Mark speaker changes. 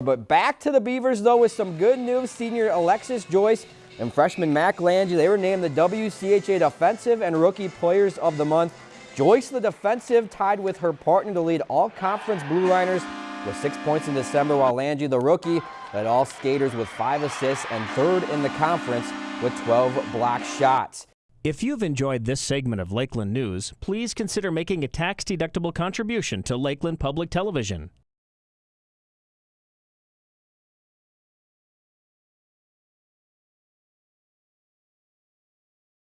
Speaker 1: But back to the Beavers, though, with some good news. Senior Alexis Joyce and freshman Mac Lange, they were named the WCHA Defensive and Rookie Players of the Month. Joyce, the defensive, tied with her partner to lead all conference Blue Liners with six points in December, while Lange, the rookie, led all skaters with five assists and third in the conference with 12 block shots.
Speaker 2: If you've enjoyed this segment of Lakeland News, please consider making a tax-deductible contribution to Lakeland Public Television.